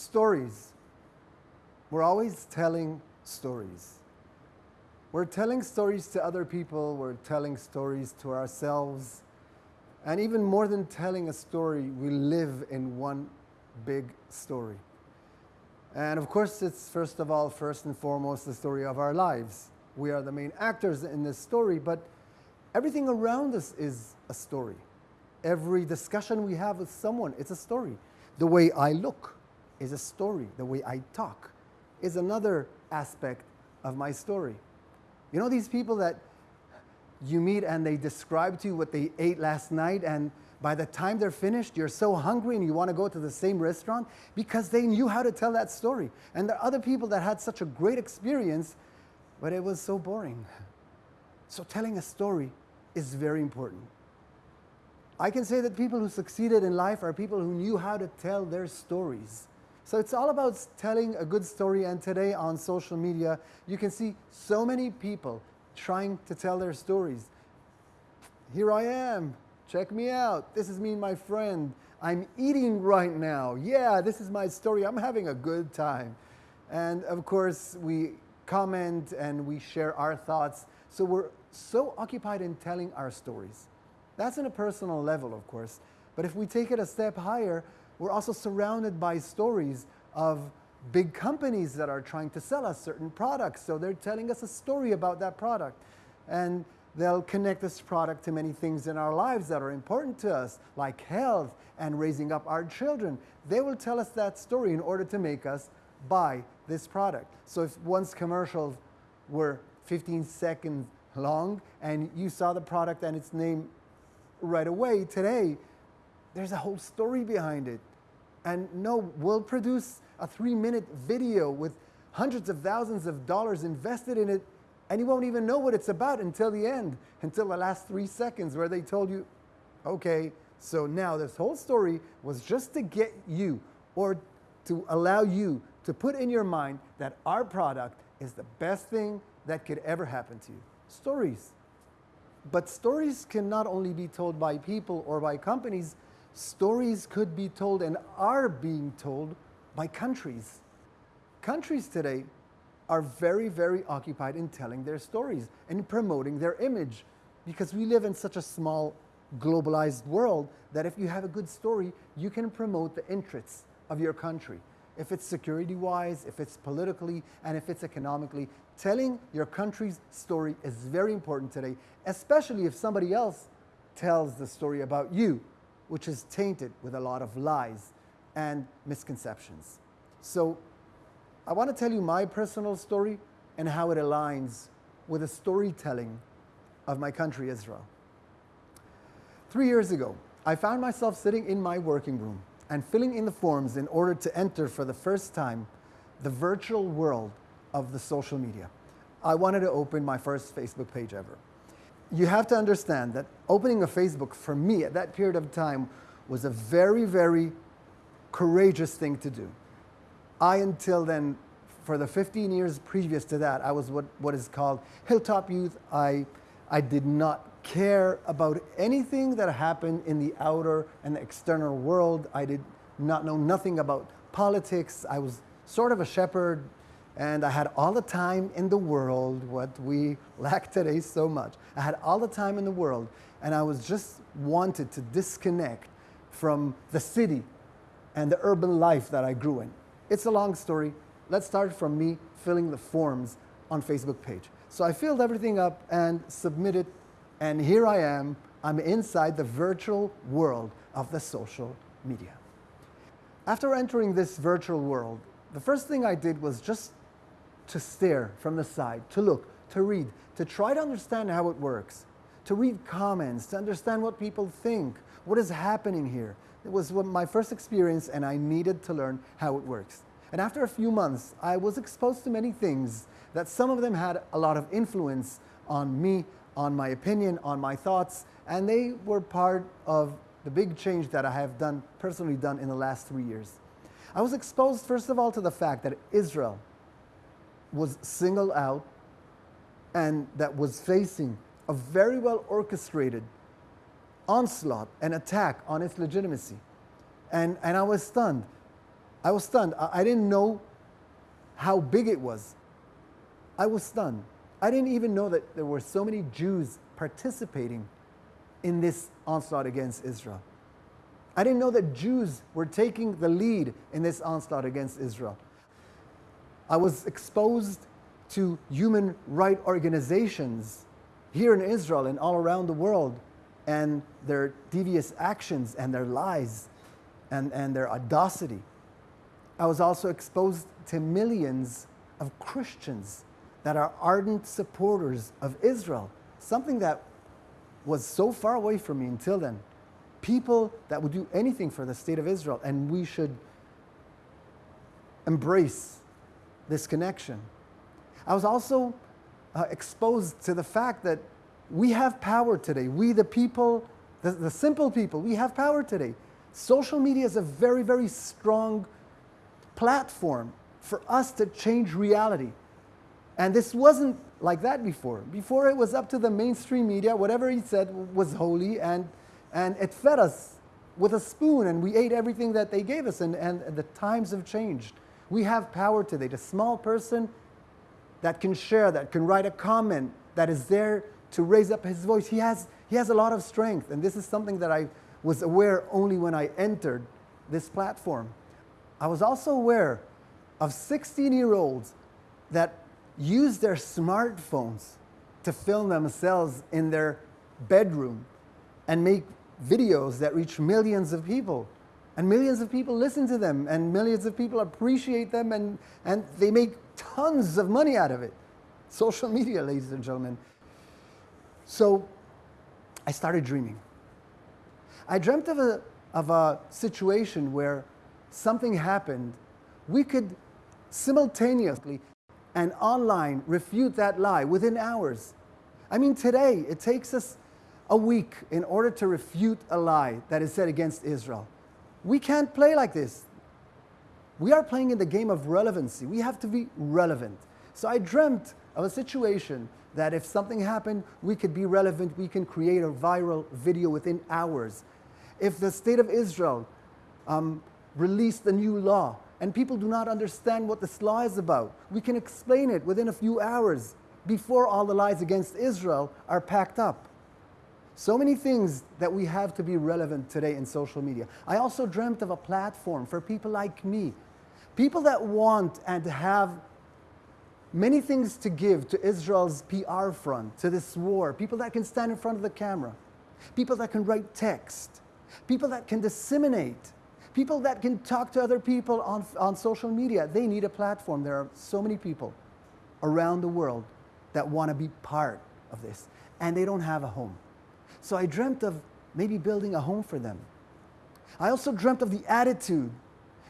stories. We're always telling stories. We're telling stories to other people, we're telling stories to ourselves, and even more than telling a story, we live in one big story. And of course, it's first of all, first and foremost, the story of our lives. We are the main actors in this story, but everything around us is a story. Every discussion we have with someone, it's a story. The way I look is a story. The way I talk is another aspect of my story. You know these people that you meet and they describe to you what they ate last night and by the time they're finished, you're so hungry and you want to go to the same restaurant because they knew how to tell that story. And there are other people that had such a great experience, but it was so boring. So telling a story is very important. I can say that people who succeeded in life are people who knew how to tell their stories. So it's all about telling a good story and today on social media, you can see so many people trying to tell their stories. Here I am, check me out, this is me and my friend, I'm eating right now, yeah, this is my story, I'm having a good time. And of course, we comment and we share our thoughts, so we're so occupied in telling our stories. That's on a personal level, of course. But if we take it a step higher, we're also surrounded by stories of big companies that are trying to sell us certain products. So they're telling us a story about that product. And they'll connect this product to many things in our lives that are important to us, like health and raising up our children. They will tell us that story in order to make us buy this product. So if once commercials were 15 seconds long and you saw the product and its name right away. Today, there's a whole story behind it. And no, we'll produce a three minute video with hundreds of thousands of dollars invested in it, and you won't even know what it's about until the end, until the last three seconds where they told you, okay, so now this whole story was just to get you or to allow you to put in your mind that our product is the best thing that could ever happen to you. Stories. But stories can not only be told by people or by companies, stories could be told and are being told by countries. Countries today are very, very occupied in telling their stories and promoting their image because we live in such a small globalized world that if you have a good story, you can promote the interests of your country if it's security-wise, if it's politically, and if it's economically. Telling your country's story is very important today, especially if somebody else tells the story about you, which is tainted with a lot of lies and misconceptions. So I want to tell you my personal story and how it aligns with the storytelling of my country, Israel. Three years ago, I found myself sitting in my working room and filling in the forms in order to enter for the first time the virtual world of the social media. I wanted to open my first Facebook page ever. You have to understand that opening a Facebook for me at that period of time was a very, very courageous thing to do. I, until then, for the 15 years previous to that, I was what, what is called hilltop youth. I, I did not care about anything that happened in the outer and the external world. I did not know nothing about politics. I was sort of a shepherd and I had all the time in the world, what we lack today so much. I had all the time in the world and I was just wanted to disconnect from the city and the urban life that I grew in. It's a long story. Let's start from me filling the forms on Facebook page. So I filled everything up and submitted and here I am, I'm inside the virtual world of the social media. After entering this virtual world, the first thing I did was just to stare from the side, to look, to read, to try to understand how it works, to read comments, to understand what people think, what is happening here. It was my first experience and I needed to learn how it works. And after a few months, I was exposed to many things that some of them had a lot of influence on me on my opinion, on my thoughts, and they were part of the big change that I have done, personally done in the last three years. I was exposed, first of all, to the fact that Israel was singled out and that was facing a very well orchestrated onslaught and attack on its legitimacy. And, and I was stunned. I was stunned. I, I didn't know how big it was. I was stunned. I didn't even know that there were so many Jews participating in this onslaught against Israel. I didn't know that Jews were taking the lead in this onslaught against Israel. I was exposed to human rights organizations here in Israel and all around the world and their devious actions and their lies and, and their audacity. I was also exposed to millions of Christians that are ardent supporters of Israel, something that was so far away from me until then. People that would do anything for the state of Israel, and we should embrace this connection. I was also uh, exposed to the fact that we have power today. We, the people, the, the simple people, we have power today. Social media is a very, very strong platform for us to change reality. And this wasn't like that before. Before it was up to the mainstream media, whatever he said was holy, and, and it fed us with a spoon, and we ate everything that they gave us, and, and the times have changed. We have power today. The small person that can share, that can write a comment, that is there to raise up his voice, he has, he has a lot of strength. And this is something that I was aware only when I entered this platform. I was also aware of 16 year olds that use their smartphones to film themselves in their bedroom and make videos that reach millions of people. And millions of people listen to them, and millions of people appreciate them, and, and they make tons of money out of it. Social media, ladies and gentlemen. So I started dreaming. I dreamt of a, of a situation where something happened. We could simultaneously and online refute that lie within hours. I mean, today it takes us a week in order to refute a lie that is said against Israel. We can't play like this. We are playing in the game of relevancy. We have to be relevant. So I dreamt of a situation that if something happened, we could be relevant, we can create a viral video within hours. If the state of Israel um, released a new law and people do not understand what this law is about, we can explain it within a few hours before all the lies against Israel are packed up. So many things that we have to be relevant today in social media. I also dreamt of a platform for people like me, people that want and have many things to give to Israel's PR front, to this war, people that can stand in front of the camera, people that can write text, people that can disseminate, people that can talk to other people on, on social media. They need a platform. There are so many people around the world that want to be part of this, and they don't have a home. So I dreamt of maybe building a home for them. I also dreamt of the attitude.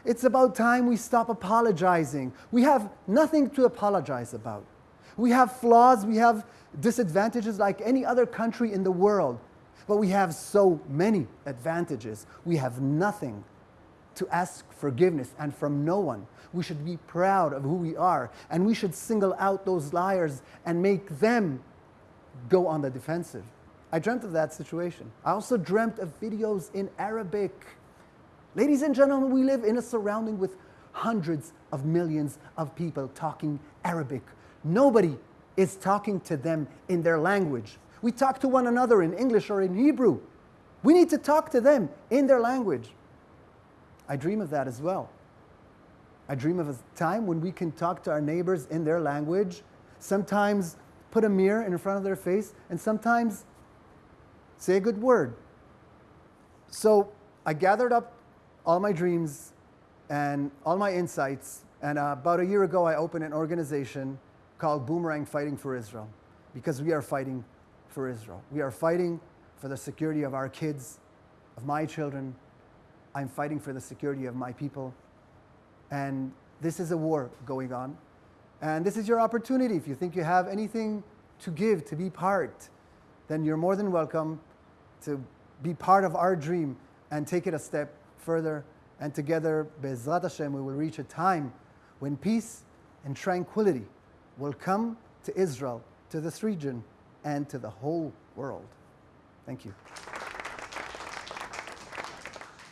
It's about time we stop apologizing. We have nothing to apologize about. We have flaws, we have disadvantages like any other country in the world, but we have so many advantages. We have nothing to ask forgiveness and from no one. We should be proud of who we are and we should single out those liars and make them go on the defensive. I dreamt of that situation. I also dreamt of videos in Arabic. Ladies and gentlemen, we live in a surrounding with hundreds of millions of people talking Arabic. Nobody is talking to them in their language. We talk to one another in English or in Hebrew. We need to talk to them in their language. I dream of that as well. I dream of a time when we can talk to our neighbors in their language, sometimes put a mirror in front of their face, and sometimes Say a good word. So I gathered up all my dreams and all my insights. And uh, about a year ago, I opened an organization called Boomerang Fighting for Israel because we are fighting for Israel. We are fighting for the security of our kids, of my children. I'm fighting for the security of my people. And this is a war going on. And this is your opportunity. If you think you have anything to give, to be part, then you're more than welcome to be part of our dream and take it a step further. And together, Be'ezrat Hashem, we will reach a time when peace and tranquility will come to Israel, to this region, and to the whole world. Thank you.